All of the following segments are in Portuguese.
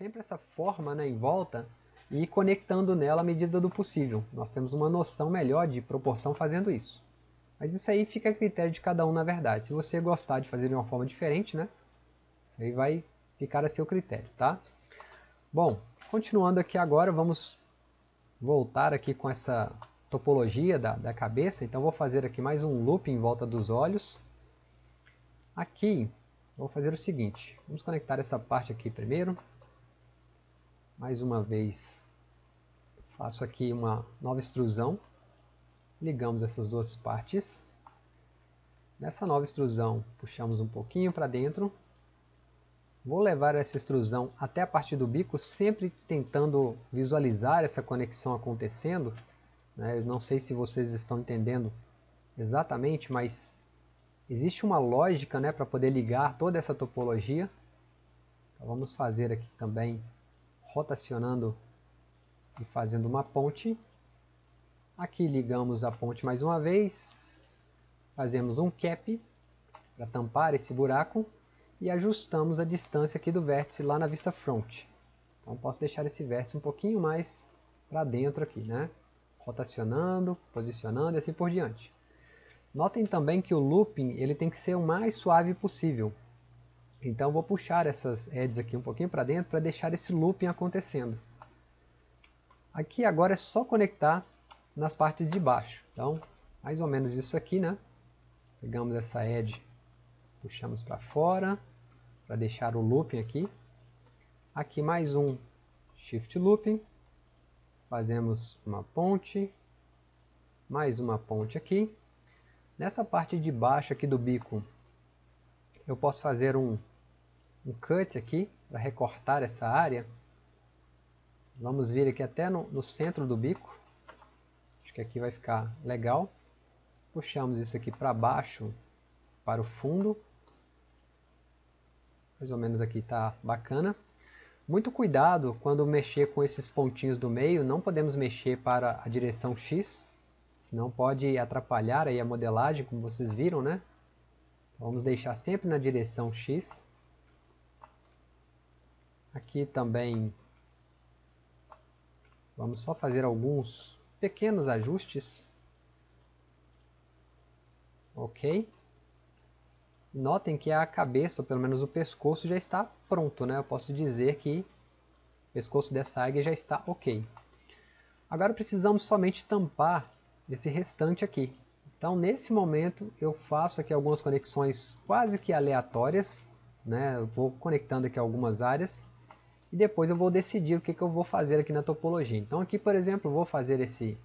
sempre essa forma né, em volta e conectando nela à medida do possível. Nós temos uma noção melhor de proporção fazendo isso. Mas isso aí fica a critério de cada um na verdade. Se você gostar de fazer de uma forma diferente, né, isso aí vai ficar a seu critério, tá? Bom, continuando aqui agora, vamos voltar aqui com essa topologia da, da cabeça. Então vou fazer aqui mais um loop em volta dos olhos. Aqui, vou fazer o seguinte, vamos conectar essa parte aqui primeiro. Mais uma vez, faço aqui uma nova extrusão. Ligamos essas duas partes. Nessa nova extrusão, puxamos um pouquinho para dentro. Vou levar essa extrusão até a parte do bico, sempre tentando visualizar essa conexão acontecendo. Né? Eu não sei se vocês estão entendendo exatamente, mas existe uma lógica né, para poder ligar toda essa topologia. Então, vamos fazer aqui também rotacionando e fazendo uma ponte. Aqui ligamos a ponte mais uma vez, fazemos um cap para tampar esse buraco e ajustamos a distância aqui do vértice lá na vista front. Então posso deixar esse vértice um pouquinho mais para dentro aqui, né? rotacionando, posicionando e assim por diante. Notem também que o looping ele tem que ser o mais suave possível. Então vou puxar essas edges aqui um pouquinho para dentro para deixar esse looping acontecendo. Aqui agora é só conectar nas partes de baixo. Então, mais ou menos isso aqui, né? Pegamos essa edge, puxamos para fora, para deixar o looping aqui. Aqui mais um shift looping. Fazemos uma ponte, mais uma ponte aqui. Nessa parte de baixo aqui do bico, eu posso fazer um um cut aqui para recortar essa área. Vamos vir aqui até no, no, centro do bico. Acho que aqui vai ficar legal. Puxamos isso aqui para baixo, para o fundo. Mais ou menos aqui está bacana. Muito cuidado quando mexer com esses pontinhos do meio. Não podemos mexer para a direção X. Senão pode atrapalhar aí a modelagem, como vocês viram, né? Vamos deixar sempre na direção X. Aqui também vamos só fazer alguns pequenos ajustes. Ok. Notem que a cabeça, ou pelo menos o pescoço, já está pronto. Né? Eu posso dizer que o pescoço dessa águia já está ok. Agora precisamos somente tampar esse restante aqui. Então nesse momento eu faço aqui algumas conexões quase que aleatórias. Né? Eu vou conectando aqui algumas áreas e depois eu vou decidir o que, que eu vou fazer aqui na topologia. Então aqui, por exemplo, vou fazer esse,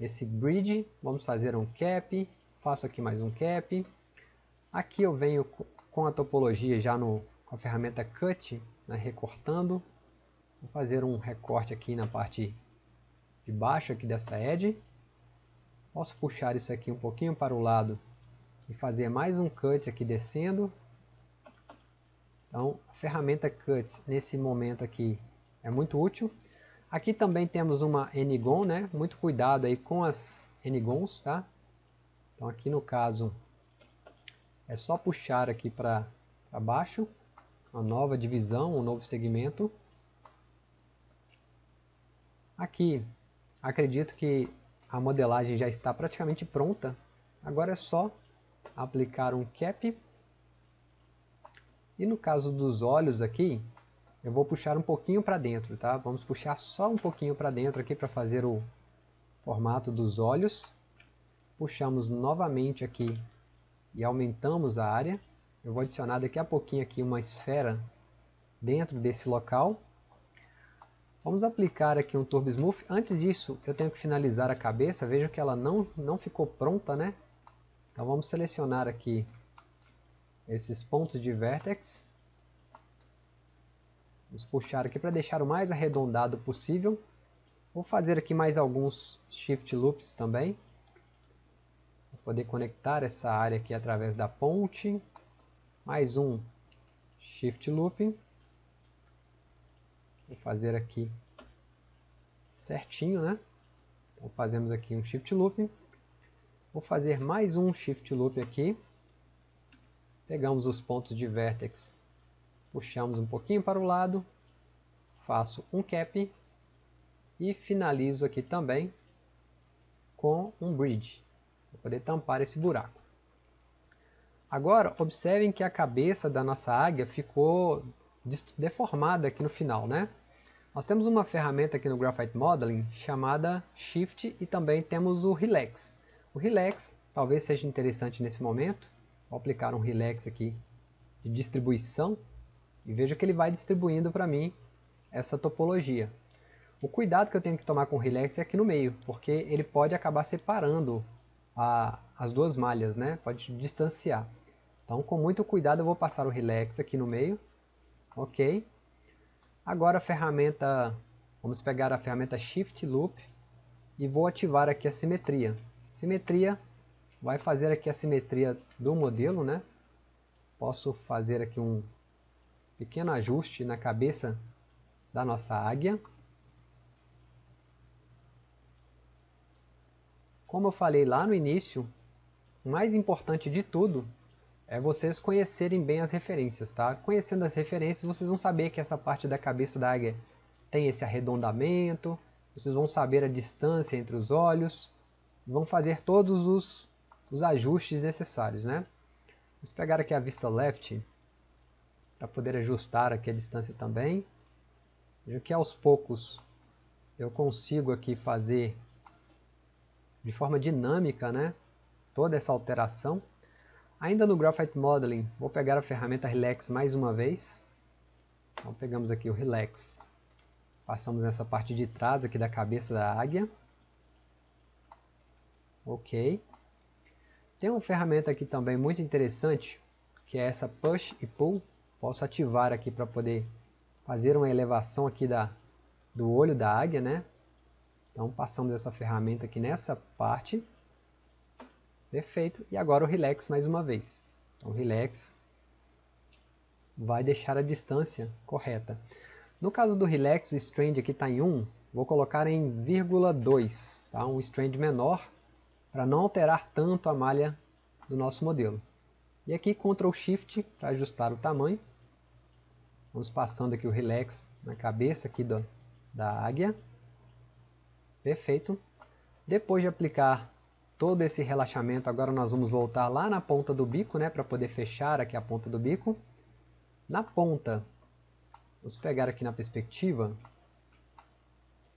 esse bridge, vamos fazer um cap, faço aqui mais um cap. Aqui eu venho com a topologia já no, com a ferramenta Cut, né, recortando. Vou fazer um recorte aqui na parte de baixo aqui dessa edge. Posso puxar isso aqui um pouquinho para o lado e fazer mais um cut aqui descendo. Então, a ferramenta Cut nesse momento aqui é muito útil. Aqui também temos uma N-Gon, né? Muito cuidado aí com as N-Gons, tá? Então aqui no caso é só puxar aqui para baixo, uma nova divisão, um novo segmento. Aqui acredito que a modelagem já está praticamente pronta. Agora é só aplicar um cap e no caso dos olhos aqui, eu vou puxar um pouquinho para dentro, tá? Vamos puxar só um pouquinho para dentro aqui para fazer o formato dos olhos. Puxamos novamente aqui e aumentamos a área. Eu vou adicionar daqui a pouquinho aqui uma esfera dentro desse local. Vamos aplicar aqui um Turbo Smooth. Antes disso, eu tenho que finalizar a cabeça. Veja que ela não, não ficou pronta, né? Então vamos selecionar aqui esses pontos de vertex. Vamos puxar aqui para deixar o mais arredondado possível. Vou fazer aqui mais alguns shift loops também. Para poder conectar essa área aqui através da ponte. Mais um shift loop. Vou fazer aqui certinho, né? Então fazemos aqui um shift loop. Vou fazer mais um shift loop aqui. Pegamos os pontos de vértex, puxamos um pouquinho para o lado, faço um cap e finalizo aqui também com um bridge, para poder tampar esse buraco. Agora, observem que a cabeça da nossa águia ficou deformada aqui no final, né? Nós temos uma ferramenta aqui no Graphite Modeling chamada Shift e também temos o Relax. O Relax talvez seja interessante nesse momento. Vou aplicar um Relax aqui de distribuição e veja que ele vai distribuindo para mim essa topologia. O cuidado que eu tenho que tomar com o Relax é aqui no meio, porque ele pode acabar separando a, as duas malhas, né? pode distanciar. Então, com muito cuidado, eu vou passar o Relax aqui no meio. Ok. Agora a ferramenta, vamos pegar a ferramenta Shift Loop e vou ativar aqui a simetria. Simetria vai fazer aqui a simetria do modelo, né? Posso fazer aqui um pequeno ajuste na cabeça da nossa águia. Como eu falei lá no início, o mais importante de tudo é vocês conhecerem bem as referências, tá? Conhecendo as referências, vocês vão saber que essa parte da cabeça da águia tem esse arredondamento, vocês vão saber a distância entre os olhos, vão fazer todos os, os ajustes necessários, né? Vamos pegar aqui a vista left, para poder ajustar aqui a distância também. Veja que aos poucos eu consigo aqui fazer de forma dinâmica, né? Toda essa alteração. Ainda no Graphite Modeling, vou pegar a ferramenta Relax mais uma vez. Então pegamos aqui o Relax, passamos nessa parte de trás aqui da cabeça da águia. Ok. Tem uma ferramenta aqui também muito interessante, que é essa Push e Pull. Posso ativar aqui para poder fazer uma elevação aqui da, do olho da águia, né? Então passamos essa ferramenta aqui nessa parte Perfeito. E agora o relax mais uma vez. Então, relax vai deixar a distância correta. No caso do relax, o strand aqui está em 1, vou colocar em 0,2, tá? um strand menor, para não alterar tanto a malha do nosso modelo. E aqui Ctrl Shift para ajustar o tamanho. Vamos passando aqui o relax na cabeça aqui do, da águia. Perfeito. Depois de aplicar todo esse relaxamento, agora nós vamos voltar lá na ponta do bico, né, para poder fechar aqui a ponta do bico. Na ponta, vamos pegar aqui na perspectiva,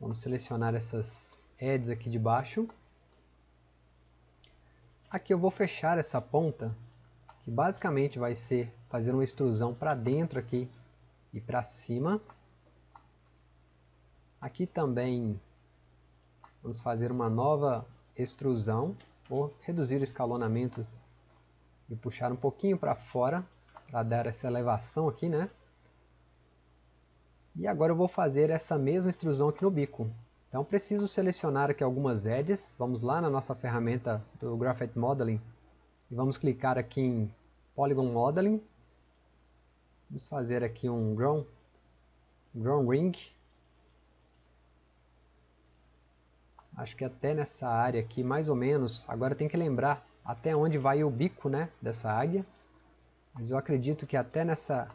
vamos selecionar essas edges aqui de baixo. Aqui eu vou fechar essa ponta, que basicamente vai ser fazer uma extrusão para dentro aqui e para cima. Aqui também vamos fazer uma nova extrusão, ou reduzir o escalonamento e puxar um pouquinho para fora, para dar essa elevação aqui, né? E agora eu vou fazer essa mesma extrusão aqui no bico. Então preciso selecionar aqui algumas edges, vamos lá na nossa ferramenta do Graphite Modeling, e vamos clicar aqui em Polygon Modeling, vamos fazer aqui um Ground, ground Ring, acho que até nessa área aqui, mais ou menos, agora tem que lembrar até onde vai o bico né, dessa águia, mas eu acredito que até nessa,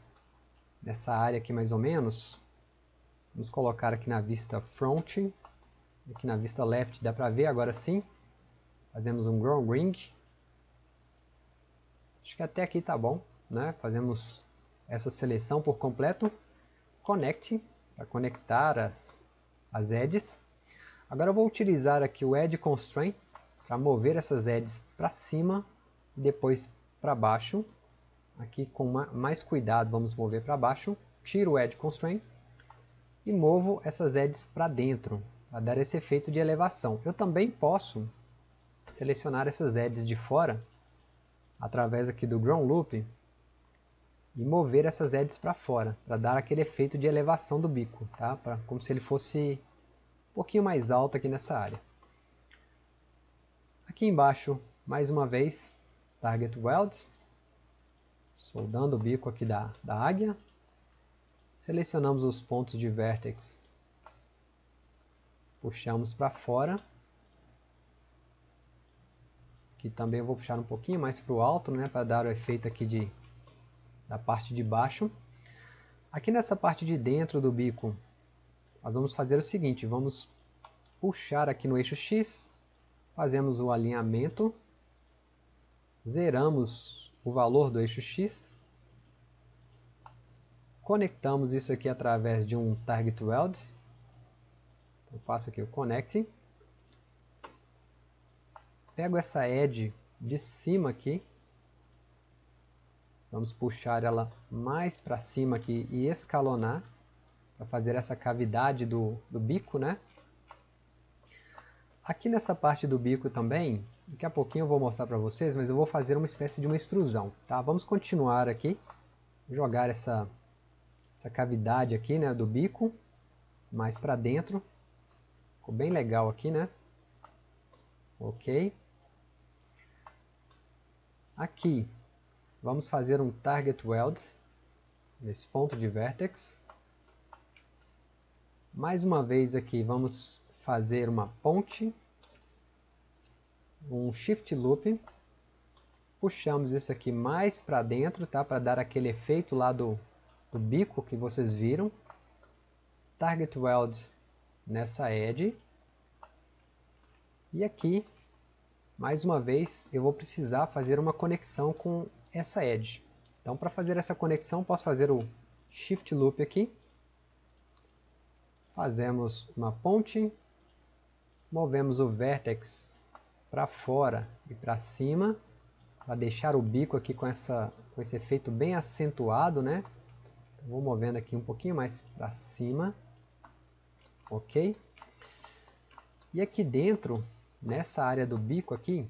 nessa área aqui mais ou menos, vamos colocar aqui na vista front, aqui na vista left dá para ver agora sim, fazemos um ground ring, acho que até aqui tá bom, né? fazemos essa seleção por completo, connect, para conectar as, as edges, Agora eu vou utilizar aqui o Edge Constraint para mover essas edges para cima e depois para baixo. Aqui com mais cuidado vamos mover para baixo. Tiro o Edge Constraint e movo essas edges para dentro, para dar esse efeito de elevação. Eu também posso selecionar essas edges de fora através aqui do Ground Loop e mover essas edges para fora, para dar aquele efeito de elevação do bico, tá? Pra, como se ele fosse pouquinho mais alta aqui nessa área. Aqui embaixo, mais uma vez, Target Weld, soldando o bico aqui da, da águia. Selecionamos os pontos de vertex, puxamos para fora. Aqui também eu vou puxar um pouquinho mais para o alto, né, para dar o efeito aqui de, da parte de baixo. Aqui nessa parte de dentro do bico, nós vamos fazer o seguinte, vamos puxar aqui no eixo X, fazemos o alinhamento, zeramos o valor do eixo X, conectamos isso aqui através de um target weld, eu faço aqui o connect, pego essa edge de cima aqui, vamos puxar ela mais para cima aqui e escalonar, para fazer essa cavidade do, do bico, né? Aqui nessa parte do bico também, daqui a pouquinho eu vou mostrar para vocês, mas eu vou fazer uma espécie de uma extrusão, tá? Vamos continuar aqui, jogar essa, essa cavidade aqui, né, do bico, mais para dentro. Ficou bem legal aqui, né? Ok. Aqui, vamos fazer um target weld, nesse ponto de vertex. Mais uma vez aqui, vamos fazer uma ponte, um shift loop, puxamos isso aqui mais para dentro, tá? para dar aquele efeito lá do, do bico que vocês viram, target weld nessa edge, e aqui, mais uma vez, eu vou precisar fazer uma conexão com essa edge. Então, para fazer essa conexão, posso fazer o shift loop aqui, fazemos uma ponte, movemos o vértex para fora e para cima, para deixar o bico aqui com, essa, com esse efeito bem acentuado, né? Então, vou movendo aqui um pouquinho mais para cima, ok? E aqui dentro, nessa área do bico aqui,